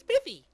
Spiffy!